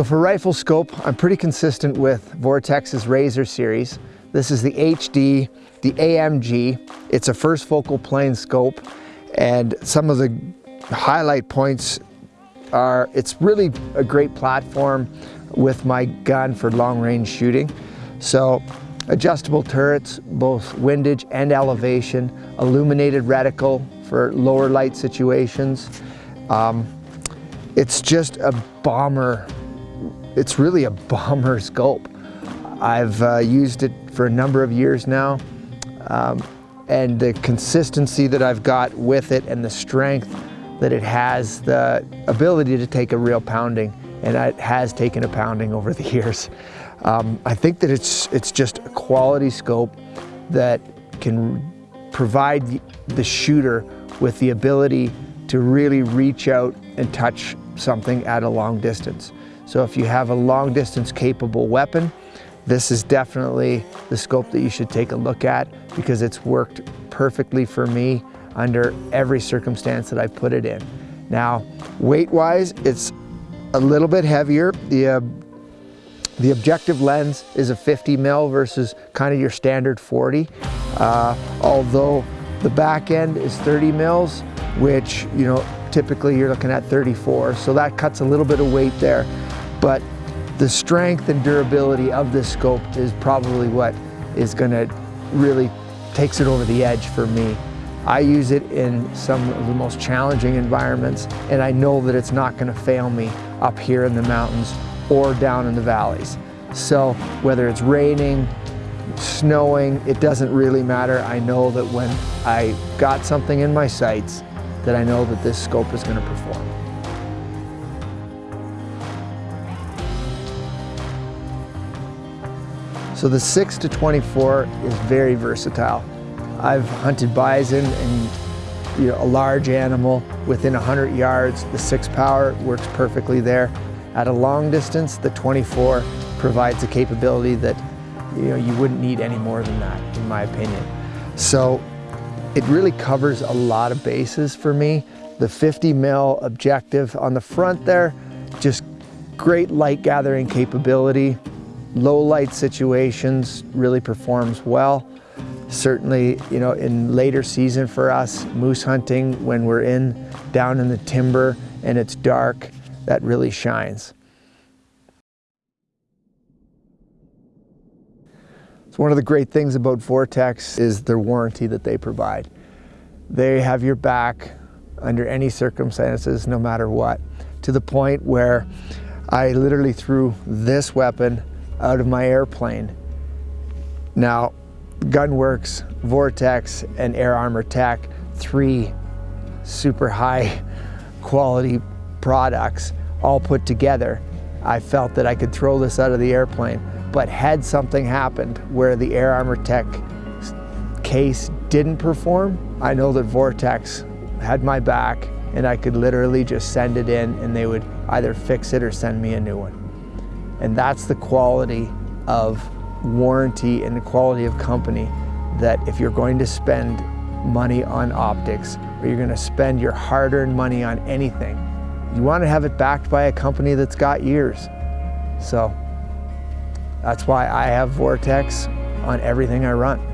So for rifle scope, I'm pretty consistent with Vortex's Razor series. This is the HD, the AMG. It's a first focal plane scope and some of the highlight points are, it's really a great platform with my gun for long range shooting. So adjustable turrets, both windage and elevation, illuminated reticle for lower light situations. Um, it's just a bomber it's really a bomber scope. I've uh, used it for a number of years now um, and the consistency that I've got with it and the strength that it has, the ability to take a real pounding and it has taken a pounding over the years. Um, I think that it's, it's just a quality scope that can provide the, the shooter with the ability to really reach out and touch something at a long distance. So if you have a long distance capable weapon, this is definitely the scope that you should take a look at because it's worked perfectly for me under every circumstance that I put it in. Now, weight-wise, it's a little bit heavier. The, uh, the objective lens is a 50 mil versus kind of your standard 40. Uh, although the back end is 30 mils, which, you know, typically you're looking at 34. So that cuts a little bit of weight there. But the strength and durability of this scope is probably what is gonna really takes it over the edge for me. I use it in some of the most challenging environments and I know that it's not gonna fail me up here in the mountains or down in the valleys. So whether it's raining, snowing, it doesn't really matter. I know that when I got something in my sights, that I know that this scope is gonna perform. So the 6 to 24 is very versatile. I've hunted bison and you know, a large animal within 100 yards. The 6 power works perfectly there. At a long distance, the 24 provides a capability that you, know, you wouldn't need any more than that, in my opinion. So it really covers a lot of bases for me. The 50 mil objective on the front there, just great light gathering capability low light situations really performs well. Certainly, you know, in later season for us, moose hunting, when we're in down in the timber and it's dark, that really shines. So one of the great things about Vortex is their warranty that they provide. They have your back under any circumstances, no matter what, to the point where I literally threw this weapon out of my airplane. Now, GunWerks, Vortex, and Air Armor Tech, three super high quality products all put together, I felt that I could throw this out of the airplane. But had something happened where the Air Armor Tech case didn't perform, I know that Vortex had my back and I could literally just send it in and they would either fix it or send me a new one. And that's the quality of warranty and the quality of company that if you're going to spend money on optics or you're going to spend your hard-earned money on anything, you want to have it backed by a company that's got years. So that's why I have Vortex on everything I run.